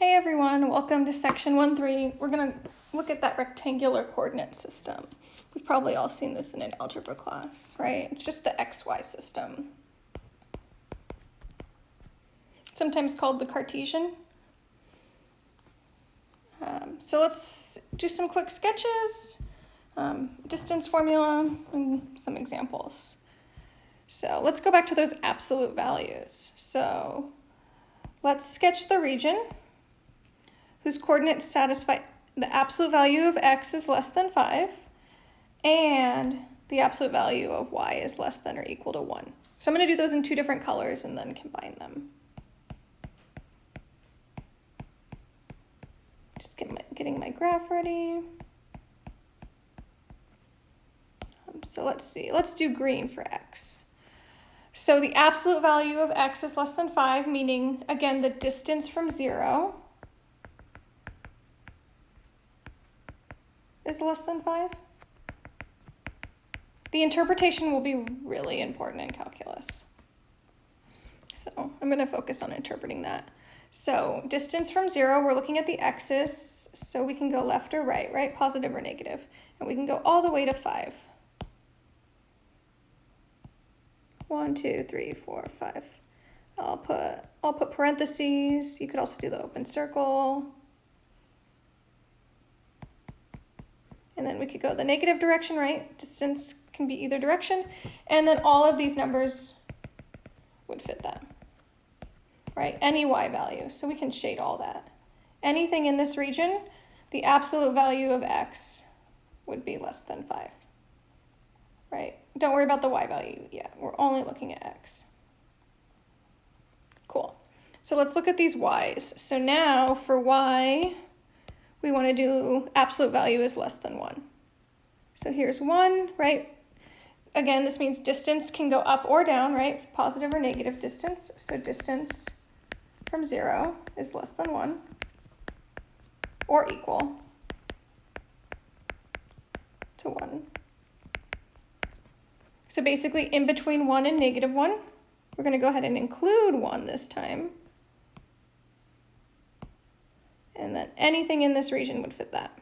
Hey everyone, welcome to section 1-3. We're going to look at that rectangular coordinate system. We've probably all seen this in an algebra class, right? It's just the xy system. Sometimes called the Cartesian. Um, so let's do some quick sketches, um, distance formula, and some examples. So let's go back to those absolute values. So let's sketch the region whose coordinates satisfy the absolute value of x is less than 5 and the absolute value of y is less than or equal to 1. So I'm going to do those in two different colors and then combine them. Just get my, getting my graph ready. Um, so let's see, let's do green for x. So the absolute value of x is less than 5, meaning, again, the distance from 0 is less than 5? The interpretation will be really important in calculus. So I'm going to focus on interpreting that. So distance from 0, we're looking at the axis, so we can go left or right, right? Positive or negative. And we can go all the way to 5. 1, 2, 3, 4, 5. I'll put, I'll put parentheses. You could also do the open circle. And then we could go the negative direction, right? Distance can be either direction. And then all of these numbers would fit that, right? Any y value. So we can shade all that. Anything in this region, the absolute value of x would be less than 5, right? Don't worry about the y value yet. We're only looking at x. Cool. So let's look at these y's. So now for y, we want to do absolute value is less than 1. So here's 1, right? Again, this means distance can go up or down, right? Positive or negative distance. So distance from 0 is less than 1 or equal to 1. So basically in between 1 and negative 1, we're going to go ahead and include 1 this time. And then anything in this region would fit that.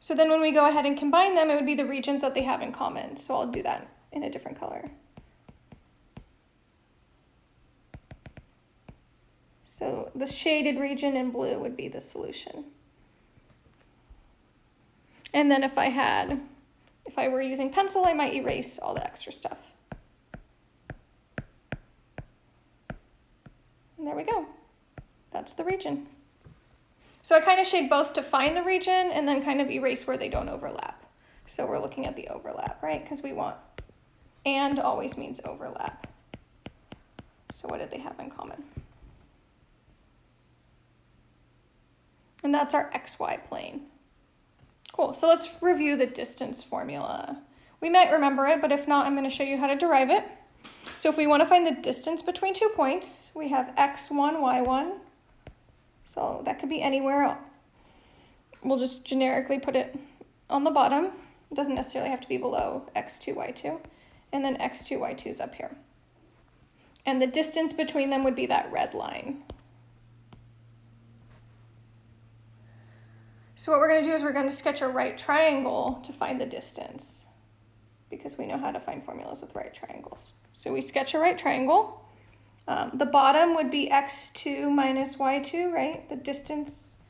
So then when we go ahead and combine them, it would be the regions that they have in common. So I'll do that in a different color. So the shaded region in blue would be the solution. And then if I had, if I were using pencil, I might erase all the extra stuff. And there we go. That's the region. So I kind of shade both to find the region and then kind of erase where they don't overlap. So we're looking at the overlap, right? Because we want and always means overlap. So what did they have in common? And that's our xy plane. Cool, so let's review the distance formula. We might remember it, but if not, I'm going to show you how to derive it. So if we want to find the distance between two points, we have x1, y1. So that could be anywhere. We'll just generically put it on the bottom. It doesn't necessarily have to be below x2, y2. And then x2, y2 is up here. And the distance between them would be that red line. So what we're going to do is we're going to sketch a right triangle to find the distance because we know how to find formulas with right triangles. So we sketch a right triangle. Um, the bottom would be x2 minus y2, right? The distance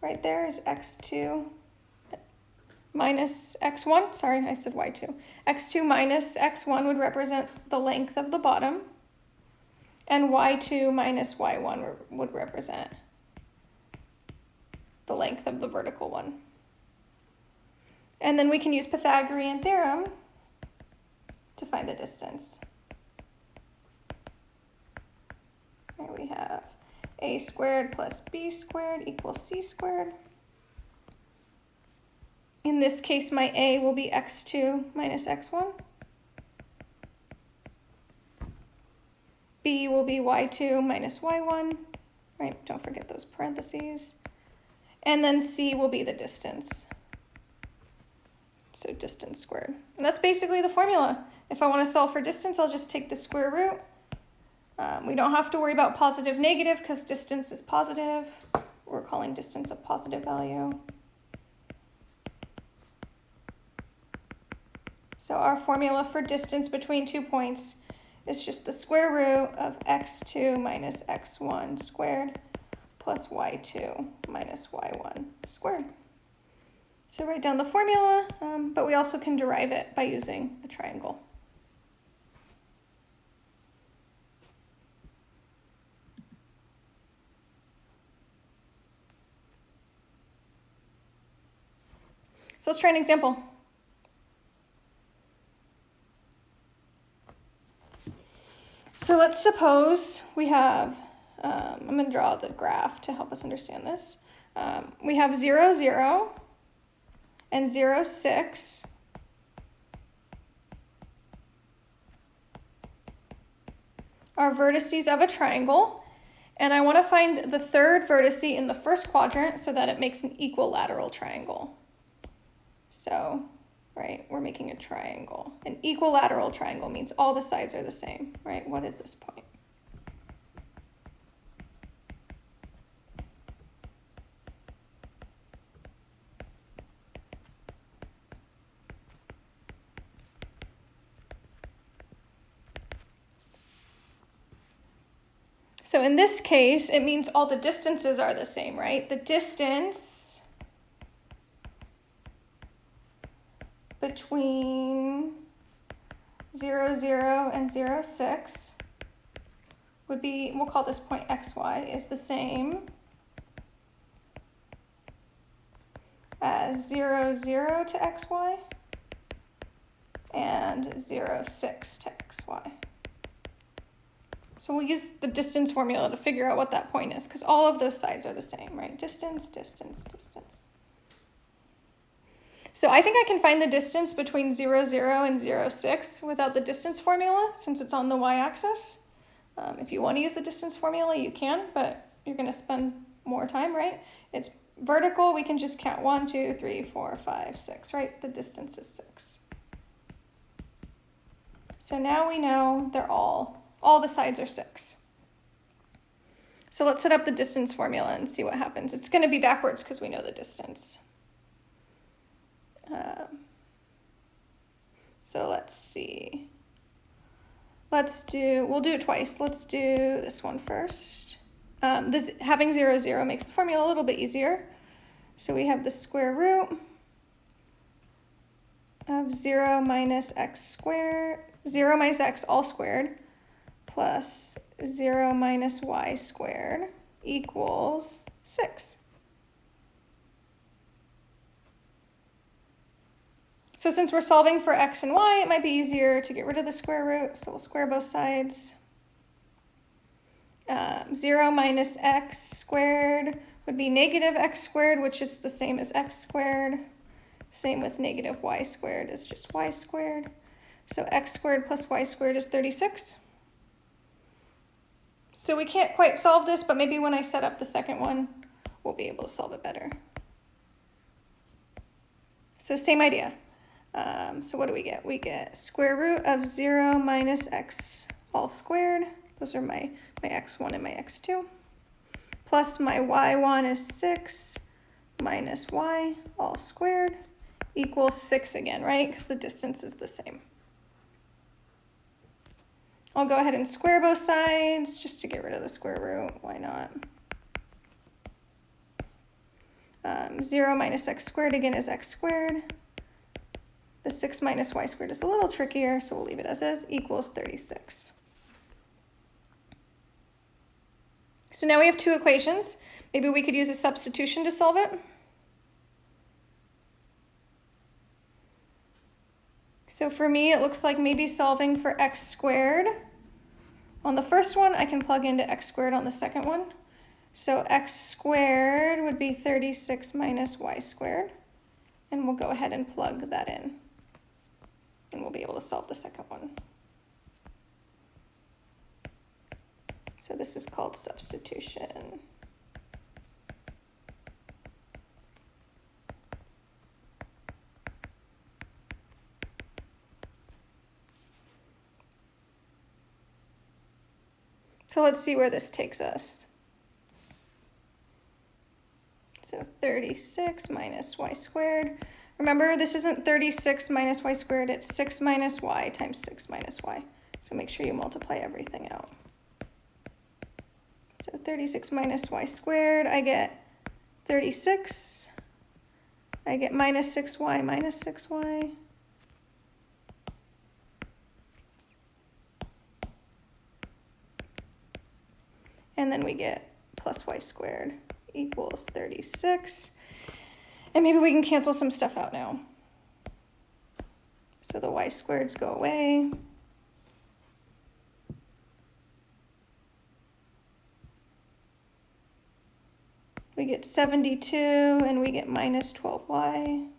right there is x2 minus x1. Sorry, I said y2. x2 minus x1 would represent the length of the bottom. And y2 minus y1 would represent the length of the vertical one. And then we can use Pythagorean theorem to find the distance. Here we have a squared plus b squared equals c squared. In this case, my a will be x2 minus x1. b will be y2 minus y1, right? Don't forget those parentheses. And then c will be the distance. So distance squared. And that's basically the formula. If I want to solve for distance, I'll just take the square root Um, we don't have to worry about positive, negative, because distance is positive. We're calling distance a positive value. So our formula for distance between two points is just the square root of x2 minus x1 squared plus y2 minus y1 squared. So write down the formula, um, but we also can derive it by using a triangle. So let's try an example. So let's suppose we have, um, I'm going to draw the graph to help us understand this. Um, we have 0, 0 and 0, 6. Are vertices of a triangle. And I want to find the third vertice in the first quadrant so that it makes an equilateral triangle. So right? We're making a triangle. An equilateral triangle means all the sides are the same, right? What is this point? So in this case, it means all the distances are the same, right? The distance between 0, 0 and 0, 6 would be, we'll call this point xy, is the same as 0, 0 to xy and 0, 6 to xy. So we'll use the distance formula to figure out what that point is because all of those sides are the same, right? Distance, distance, distance. So I think I can find the distance between 0, 0 and 0, 6 without the distance formula since it's on the y-axis. Um, if you want to use the distance formula, you can, but you're going to spend more time, right? It's vertical, we can just count 1, 2, 3, 4, 5, 6, right? The distance is 6. So now we know they're all, all the sides are 6. So let's set up the distance formula and see what happens. It's going to be backwards because we know the distance. Um, so let's see. Let's do, we'll do it twice. Let's do this one first. Um, this having zero, zero makes the formula a little bit easier. So we have the square root of zero minus x squared, zero minus x all squared, plus zero minus y squared equals six. So since we're solving for x and y, it might be easier to get rid of the square root. So we'll square both sides. Um, 0 minus x squared would be negative x squared, which is the same as x squared. Same with negative y squared is just y squared. So x squared plus y squared is 36. So we can't quite solve this, but maybe when I set up the second one, we'll be able to solve it better. So same idea. Um, so what do we get? We get square root of 0 minus x all squared. Those are my, my x1 and my x2. Plus my y1 is 6 minus y all squared equals 6 again, right? Because the distance is the same. I'll go ahead and square both sides just to get rid of the square root. Why not? Um, 0 minus x squared again is x squared. The 6 minus y squared is a little trickier, so we'll leave it as is, equals 36. So now we have two equations. Maybe we could use a substitution to solve it. So for me, it looks like maybe solving for x squared. On the first one, I can plug into x squared on the second one. So x squared would be 36 minus y squared. And we'll go ahead and plug that in and we'll be able to solve the second one. So this is called substitution. So let's see where this takes us. So 36 minus y squared. Remember, this isn't 36 minus y squared, it's 6 minus y times 6 minus y. So make sure you multiply everything out. So 36 minus y squared, I get 36. I get minus 6y minus 6y. And then we get plus y squared equals 36. And maybe we can cancel some stuff out now. So the y squareds go away. We get 72 and we get minus 12y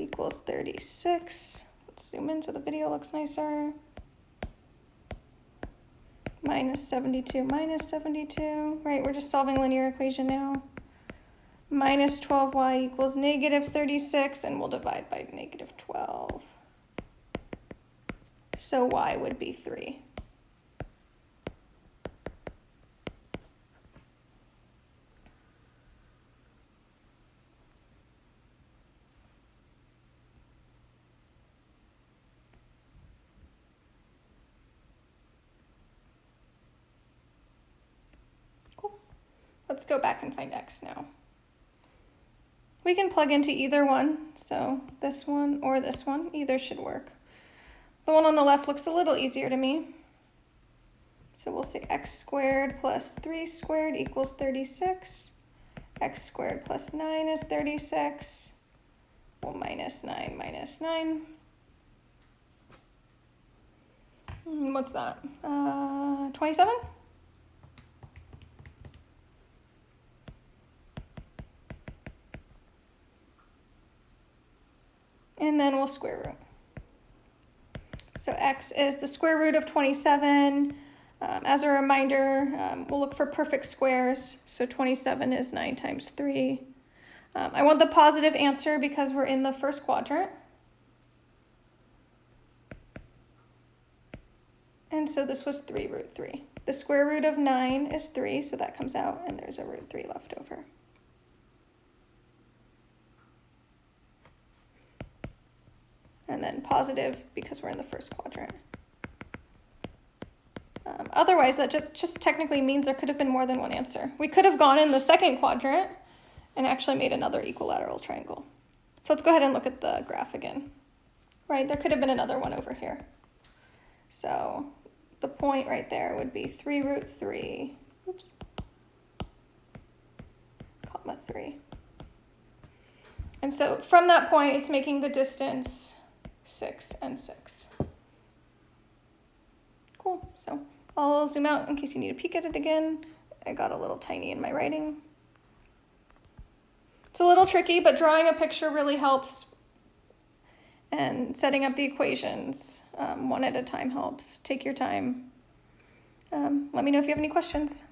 equals 36. Let's zoom in so the video looks nicer. Minus 72 minus 72, right? We're just solving linear equation now. Minus 12y equals negative 36 and we'll divide by negative 12. So y would be 3. Let's go back and find x now. We can plug into either one, so this one or this one, either should work. The one on the left looks a little easier to me. So we'll say x squared plus 3 squared equals 36. x squared plus 9 is 36. Well, minus 9 minus 9. Hmm, what's that? Uh, 27? And then we'll square root. So x is the square root of 27. Um, as a reminder, um, we'll look for perfect squares. So 27 is 9 times 3. Um, I want the positive answer because we're in the first quadrant. And so this was 3 root 3. The square root of 9 is 3, so that comes out, and there's a root 3 left over. And then positive because we're in the first quadrant. Um, otherwise, that just, just technically means there could have been more than one answer. We could have gone in the second quadrant and actually made another equilateral triangle. So let's go ahead and look at the graph again. Right, there could have been another one over here. So the point right there would be 3 root 3, oops, comma 3. And so from that point, it's making the distance 6, and 6. Cool, so I'll zoom out in case you need to peek at it again. I got a little tiny in my writing. It's a little tricky, but drawing a picture really helps. And setting up the equations um, one at a time helps. Take your time. Um, let me know if you have any questions.